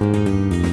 Música